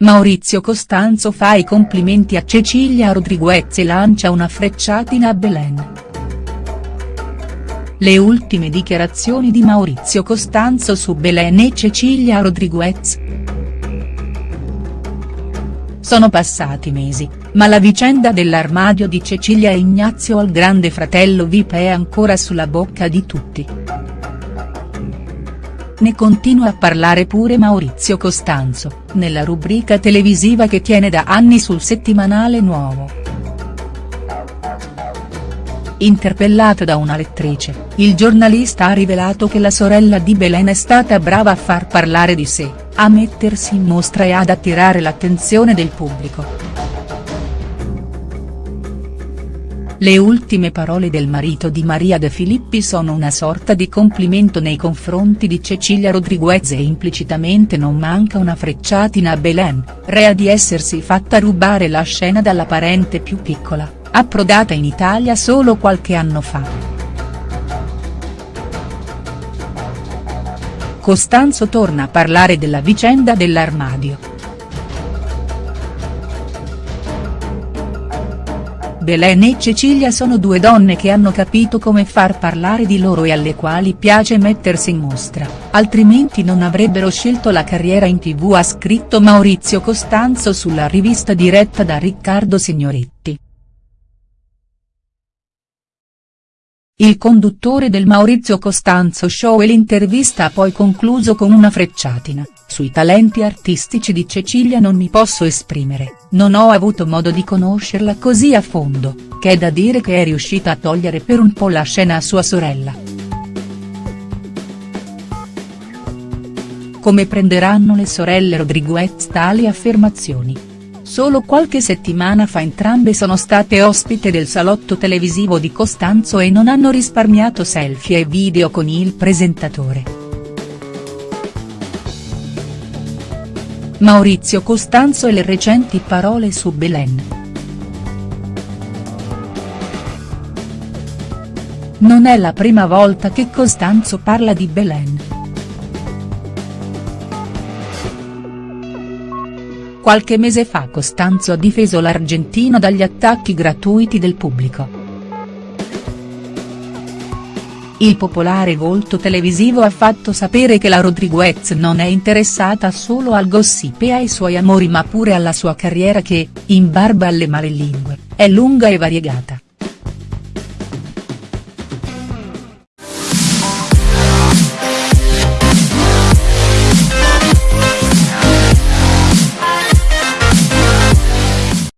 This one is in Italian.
Maurizio Costanzo fa i complimenti a Cecilia Rodriguez e lancia una frecciatina a Belen. Le ultime dichiarazioni di Maurizio Costanzo su Belen e Cecilia Rodriguez. Sono passati mesi, ma la vicenda dell'armadio di Cecilia e Ignazio al grande fratello Vip è ancora sulla bocca di tutti. Ne continua a parlare pure Maurizio Costanzo, nella rubrica televisiva che tiene da anni sul settimanale Nuovo. Interpellato da una lettrice, il giornalista ha rivelato che la sorella di Belen è stata brava a far parlare di sé, a mettersi in mostra e ad attirare l'attenzione del pubblico. Le ultime parole del marito di Maria De Filippi sono una sorta di complimento nei confronti di Cecilia Rodriguez e implicitamente non manca una frecciatina a Belen, rea di essersi fatta rubare la scena dalla parente più piccola, approdata in Italia solo qualche anno fa. Costanzo torna a parlare della vicenda dell'armadio. Belen e Cecilia sono due donne che hanno capito come far parlare di loro e alle quali piace mettersi in mostra, altrimenti non avrebbero scelto la carriera in tv ha scritto Maurizio Costanzo sulla rivista diretta da Riccardo Signoretti. Il conduttore del Maurizio Costanzo Show e l'intervista ha poi concluso con una frecciatina, sui talenti artistici di Cecilia non mi posso esprimere, non ho avuto modo di conoscerla così a fondo, che è da dire che è riuscita a togliere per un po' la scena a sua sorella. Come prenderanno le sorelle Rodriguez tali affermazioni?. Solo qualche settimana fa entrambe sono state ospite del salotto televisivo di Costanzo e non hanno risparmiato selfie e video con il presentatore. Maurizio Costanzo e le recenti parole su Belen. Non è la prima volta che Costanzo parla di Belen. Qualche mese fa Costanzo ha difeso l'argentino dagli attacchi gratuiti del pubblico. Il popolare volto televisivo ha fatto sapere che la Rodriguez non è interessata solo al gossip e ai suoi amori ma pure alla sua carriera che, in barba alle malelingue, è lunga e variegata.